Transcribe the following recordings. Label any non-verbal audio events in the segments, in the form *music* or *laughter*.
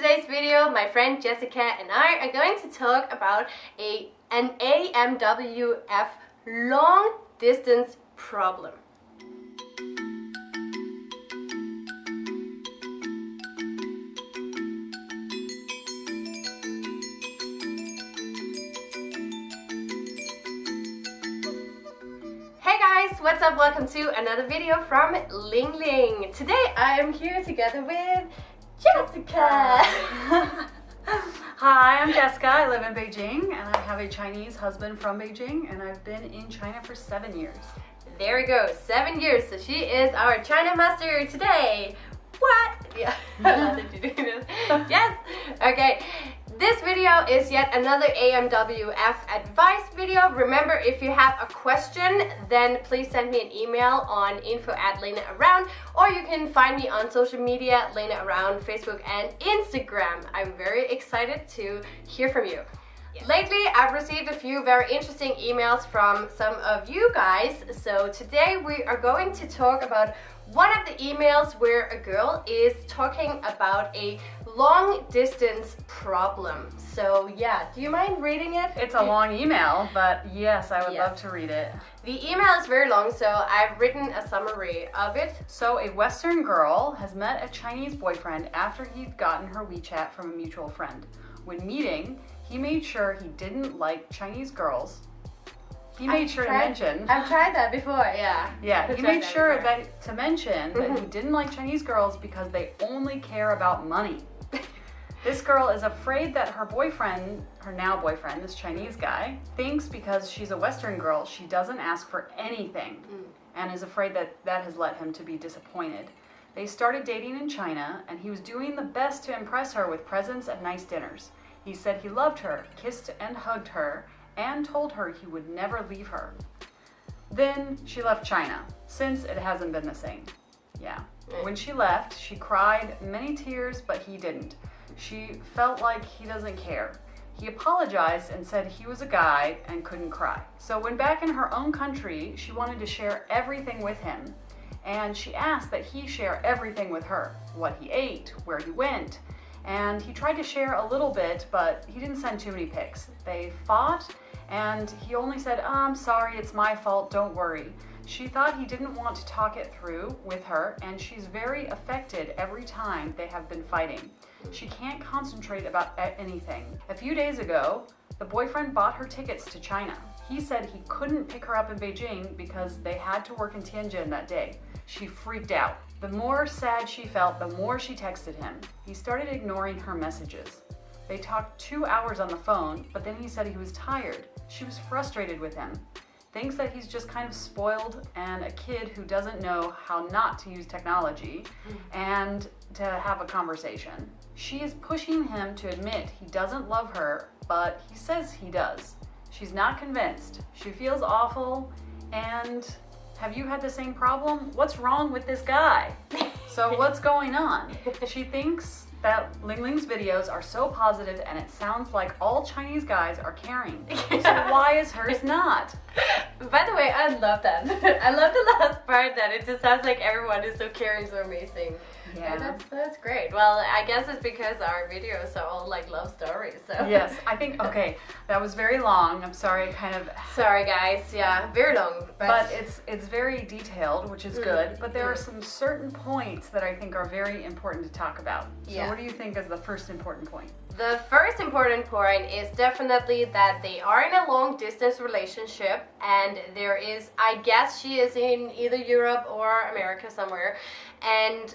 today's video, my friend Jessica and I are going to talk about a an AMWF long distance problem. Hey guys, what's up? Welcome to another video from Ling Ling. Today I am here together with Jessica. *laughs* Hi, I'm Jessica. I live in Beijing and I have a Chinese husband from Beijing and I've been in China for seven years. There we go, seven years. So she is our China master today. What? *laughs* Yeah, *laughs* nothing to do this. Yes. Okay. This video is yet another AMWF advice video. Remember, if you have a question, then please send me an email on info at Lena Around, or you can find me on social media, Lena Around, Facebook and Instagram. I'm very excited to hear from you. Lately, I've received a few very interesting emails from some of you guys. So today we are going to talk about one of the emails where a girl is talking about a long distance problem. So yeah, do you mind reading it? It's a long email, but yes, I would Yes. love to read it. The email is very long, so I've written a summary of it. So, a Western girl has met a Chinese boyfriend after he'd gotten her WeChat from a mutual friend. When meeting, he made sure he didn't like Chinese girls. He made I've sure tried- to mention. I've tried that before, yeah. Yeah, I've he made sure before. that to mention that he Mhm. didn't like Chinese girls because they only care about money. This girl is afraid that her boyfriend, her now boyfriend, this Chinese guy, thinks because she's a Western girl, she doesn't ask for anything Mm. and is afraid that that has led him to be disappointed. They started dating in China and he was doing the best to impress her with presents and nice dinners. He said he loved her, kissed and hugged her, and told her he would never leave her. Then she left China, since it hasn't been the same. Yeah. When she left, she cried many tears, but he didn't. She felt like he doesn't care. He apologized and said he was a guy and couldn't cry. So when back in her own country, she wanted to share everything with him. And she asked that he share everything with her. What he ate, where he went. And he tried to share a little bit, but he didn't send too many pics. They fought and he only said, oh, I'm sorry, it's my fault, don't worry. She thought he didn't want to talk it through with her, and she's very affected every time they have been fighting. She can't concentrate about anything. A few days ago, the boyfriend bought her tickets to China. He said he couldn't pick her up in Beijing because they had to work in Tianjin that day. She freaked out. The more sad she felt, the more she texted him. He started ignoring her messages. They talked two hours on the phone, but then he said he was tired. She was frustrated with him. Thinks that he's just kind of spoiled and a kid who doesn't know how not to use technology mm. and to have a conversation. She is pushing him to admit he doesn't love her, but he says he does. She's not convinced. She feels awful and have you had the same problem? What's wrong with this guy? So *laughs* what's going on? She thinks that Ling Ling's videos are so positive and it sounds like all Chinese guys are caring. *laughs* So why is hers not? By the way, I love that. *laughs* I love the last part that it just sounds like everyone is so caring, so amazing. Yeah. That's, that's great. Well, I guess it's because our videos are all like love stories, so. Yes, I think, *laughs* okay, that was very long. I'm sorry, kind of, Sorry guys, yeah, very long. But, but it's it's very detailed, which is Mm, good. But there are mm. some certain points that I think are very important to talk about. So Yeah. what do you think is the first important point? the first important point is definitely that they are in a long distance relationship and there is, I guess she is in either Europe or America somewhere and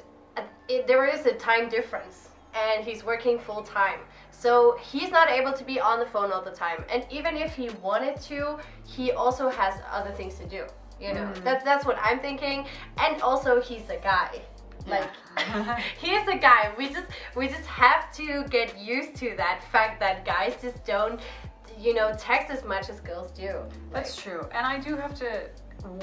it, there is a time difference and he's working full time. So he's not able to be on the phone all the time. And even if he wanted to, he also has other things to do. You know, Mm. that's that's what I'm thinking. And also he's a guy. Like Yeah. *laughs* *laughs* he's a guy. We just we just have to get used to that fact that guys just don't you know text as much as girls do. That's true. And I do have to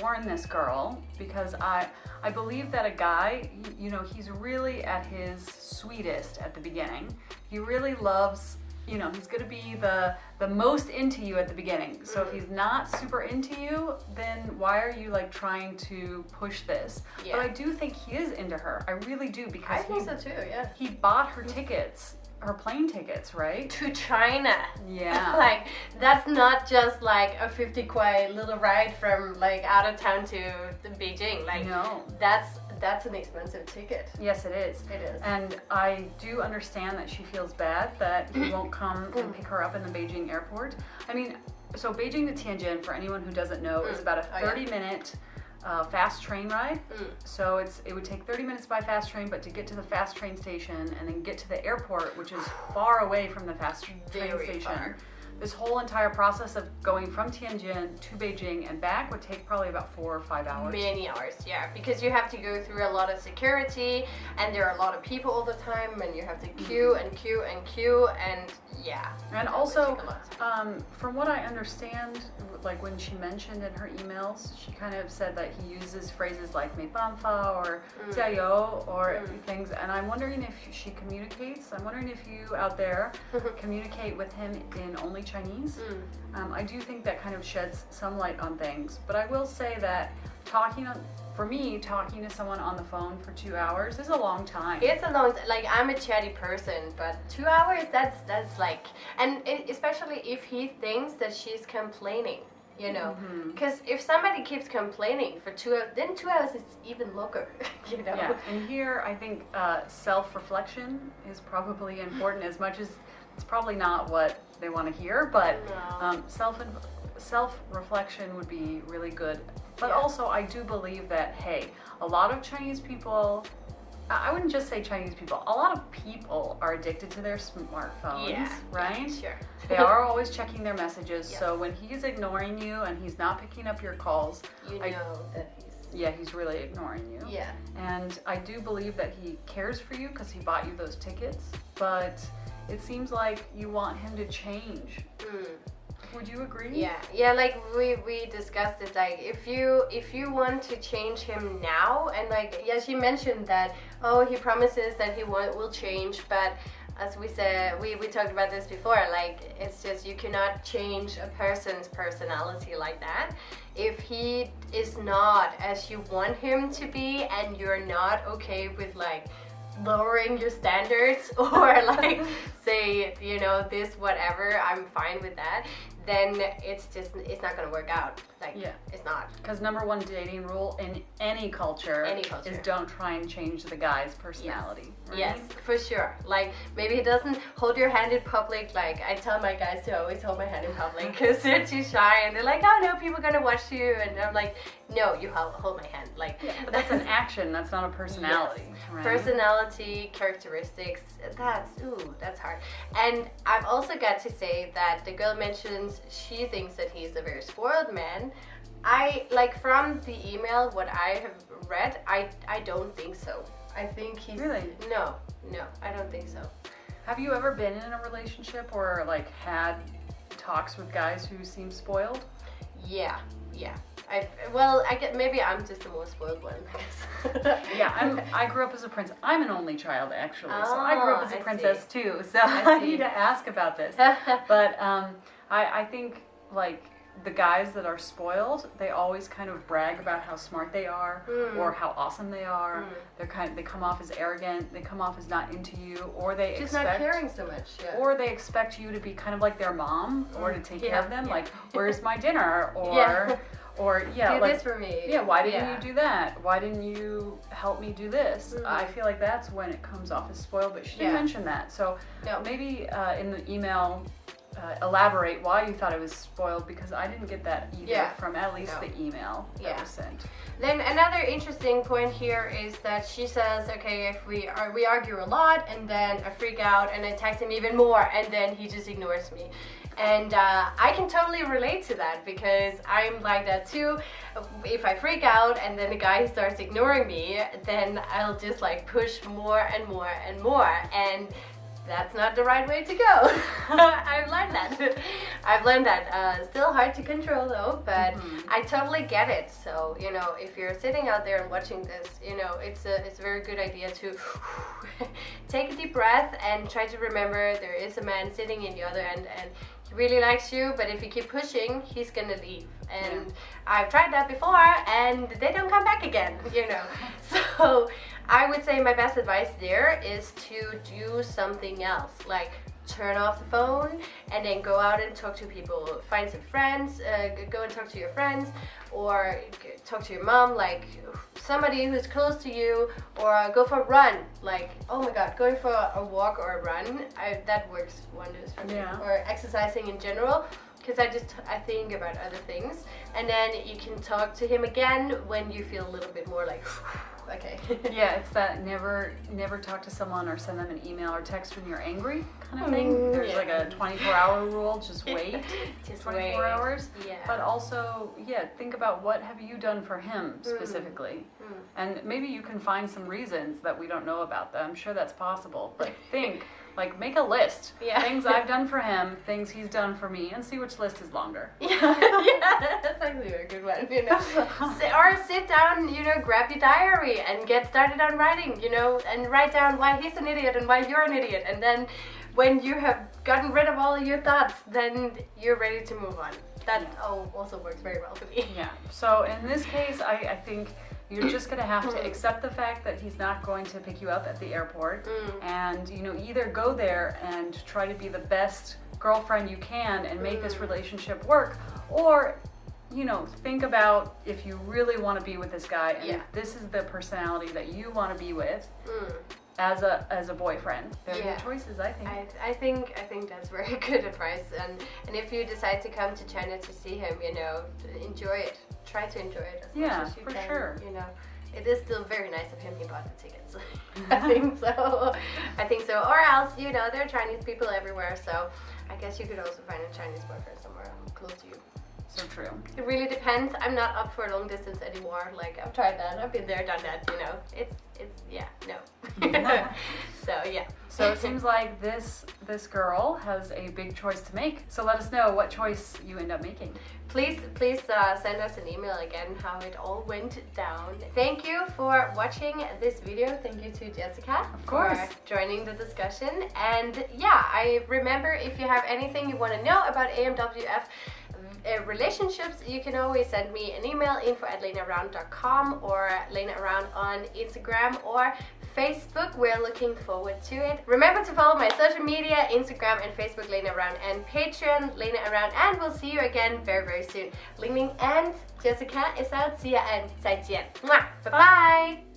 warn this girl because I I believe that a guy, you know, he's really at his sweetest at the beginning. He really loves, you know, he's going to be the the most into you at the beginning. So if mm-hmm. he's not super into you, then why are you like trying to push this? Yeah. But I do think he is into her. I really do I because think he so too. Yeah. he bought her tickets her plane tickets, right? To China. Yeah. *laughs* like that's not just like a 50 kuai little ride from like out of town to the Beijing. Like no. that's that's an expensive ticket. Yes, it is. It is. And I do understand that she feels bad that he won't come and pick her up in the Beijing airport. I mean, so Beijing to Tianjin, for anyone who doesn't know, is Mm. about a Oh, yeah. 30 minute uh, fast train ride. Mm. So it's it would take 30 minutes by fast train, but to get to the fast train station and then get to the airport, which is far away from the fast train Very station. far. This whole entire process of going from Tianjin to Beijing and back would take probably about four or five hours. Many hours, yeah, because you have to go through a lot of security, and there are a lot of people all the time, and you have to queue and queue and queue, and yeah. And also, take a lot. um, from what I understand, like when she mentioned in her emails, she kind of said that he uses phrases like mei banfa or jiayou mm. or mm. things. And I'm wondering if she communicates. I'm wondering if you out there *laughs* communicate with him in only Chinese. Mm. Um, I do think that kind of sheds some light on things. But I will say that talking on, for me, talking to someone on the phone for two hours is a long time. It's a long like I'm a chatty person, but two hours that's that's like, and it, especially if he thinks that she's complaining you know, because if somebody keeps complaining for two hours, then two hours is even longer, *laughs* you know. Yeah, and here I think uh, self-reflection is probably important as much as it's probably not what they want to hear, but No. um, self self-reflection would be really good. But Yeah. also, I do believe that hey, a lot of Chinese people. I wouldn't just say Chinese people. A lot of people are addicted to their smartphones, yeah, right? Yeah, sure. They are always checking their messages. Yes. So when he's ignoring you and he's not picking up your calls, you know I- that he's. yeah, he's really ignoring you. Yeah. And I do believe that he cares for you because he bought you those tickets, but it seems like you want him to change. Mm. Would you agree? Yeah, yeah, like we we discussed it. Like if you if you want to change him now, and like yes, you mentioned that oh he promises that he will will change, but as we said, we we talked about this before. Like it's just you cannot change a person's personality like that. If he is not as you want him to be, and you're not okay with like lowering your standards *laughs* or like *laughs* say you know this whatever i'm fine with that then it's just it's not gonna work out like Yeah. it's not Because number one dating rule in any culture, Any culture. is don't try and change the guy's personality. right? yes for sure like maybe he doesn't hold your hand in public like i tell my guys to always hold my hand in public *laughs* because they're too shy and they're like oh no people are gonna watch you and i'm like no you hold, hold my hand like Yeah, but that's an action. That's not a *laughs* personality. right? personality characteristics that's ooh that's hard and i've also got to say that the girl she thinks that he's a very spoiled man i like from the email what i have read i i don't think so i think he's Really? no no i don't think so Have you ever been in a relationship or like had talks with guys who seem spoiled? yeah yeah i well i get maybe i'm just the most spoiled one *laughs* Yeah, I'm. *laughs* I grew up as a prince. I'm an only child, actually, so I grew up Oh, as a I princess too. So I *laughs* I, see. need to ask about this. But um, I, I think like the guys that are spoiled, they always kind of brag about how smart they are Mm. or how awesome they are. Mm. They're kind. They come off as arrogant. They come off as not into you, or they just expect. not caring so much yeah Or they expect you to be kind of like their mom, or to take care of them. yeah. Like, *laughs* where's my dinner? Or, Yeah. or *laughs* yeah, do like this for me yeah, why didn't Yeah. you do that? Why didn't you help me do this? Mhm. I feel like that's when it comes off as spoiled, but she didn't Yeah. mention that. So No. maybe uh, in the email, uh, elaborate why you thought it was spoiled because I didn't get that either Yeah. from at least No. the email that Yeah. was sent. Then another interesting point here is that she says, okay, if we are we argue a lot, and then I freak out and I text him even more, and then he just ignores me. And uh, I can totally relate to that because I'm like that too. If I freak out and then the guy starts ignoring me, then I'll just like push more and more and more. And that's not the right way to go. *laughs* I've learned that. *laughs* I've learned that. Uh, still hard to control though, but Mhm. I totally get it. So you know, if you're sitting out there and watching this, you know, it's a it's a very good idea to *laughs* take a deep breath and try to remember there is a man sitting in the other end, and he really likes you, but if you keep pushing, he's gonna leave. And I've tried that before, and they don't come back again, *laughs* you know. *laughs* so I would say my best advice there is to do something else, like turn off the phone and then go out and talk to people find some friends uh, go and talk to your friends or talk to your mom like somebody who's close to you or go for a run like oh my god going for a walk or a run I, that works wonders for me Yeah. or exercising in general because I just I think about other things and then you can talk to him again when you feel a little bit more like *sighs* okay *laughs* Yeah, it's that never never talk to someone or send them an email or text when you're angry kind of thing. Mm, There's yeah. like a 24 hour rule, just *laughs* wait just 24 wait. hours. yeah But also, yeah, think about what have you done for him specifically. Mm. And maybe you can find some reasons that we don't know about them. I'm sure that's possible. But *laughs* think, like make a list. Yeah. Things I've done for him, things he's done for me, and see which list is longer. *laughs* Yeah, yeah, that's actually a good one, you know. *laughs* Or sit down, you know, grab your diary and get started on writing, you know, and write down why he's an idiot and why you're an idiot. And then when you have gotten rid of all your thoughts, then you're ready to move on. That Yeah. also works very well for me. Yeah. So in this case, I, I think you're just gonna have to accept the fact that he's not going to pick you up at the airport, Mm. and you know either go there and try to be the best girlfriend you can and make this Mm. relationship work, or you know think about if you really want to be with this guy and Yeah. if this is the personality that you want to be with Mm. As a as a boyfriend. They're Yeah. good choices, I think. I, I think I think that's very *laughs* good advice and and if you decide to come to China to see him, you know, enjoy it. Try to enjoy it as Yeah, much as you for can. sure. You know, it is still very nice of him. He bought the tickets. *laughs* I *laughs* think so. I think so. Or else, you know, there are Chinese people everywhere. So I guess you could also find a Chinese boyfriend somewhere close to you. So true. It really depends. I'm not up for a long distance anymore. Like I've tried that. I've been there, done that. You know, it's it's yeah no. *laughs* *laughs* so yeah. So it seems like this this girl has a big choice to make. So let us know what choice you end up making. Please, please uh, send us an email again how it all went down. Thank you for watching this video. Thank you to Jessica Of course. for joining the discussion. And yeah, I remember if you have anything you want to know about AMWF uh, relationships, you can always send me an email info at lenaround.com or Lena Around on Instagram or Facebook. We're looking forward to it. Remember to follow my social media, Instagram and Facebook, Lena Around and Patreon, Lena Around. And we'll see you again very, very soon. Ling Ling and Jessica is out. See ya and 再见. Mwah. Bye-bye.